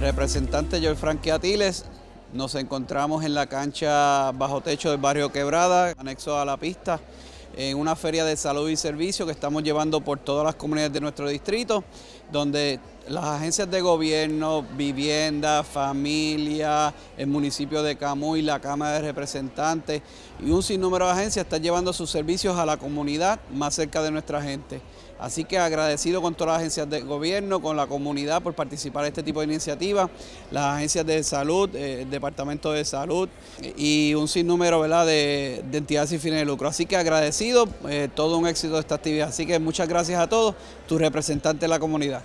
representante Joel Frankie Atiles. Nos encontramos en la cancha bajo techo del barrio Quebrada, anexo a la pista, en una feria de salud y servicio que estamos llevando por todas las comunidades de nuestro distrito, donde las agencias de gobierno, vivienda, familia, el municipio de Camuy, la Cámara de Representantes y un sinnúmero de agencias están llevando sus servicios a la comunidad más cerca de nuestra gente. Así que agradecido con todas las agencias de gobierno, con la comunidad por participar en este tipo de iniciativas, las agencias de salud, eh, el Departamento de Salud y un sinnúmero ¿verdad? De, entidades sin fines de lucro. Así que agradecido, eh, todo un éxito esta actividad. Así que muchas gracias a todos, tu representante de la comunidad.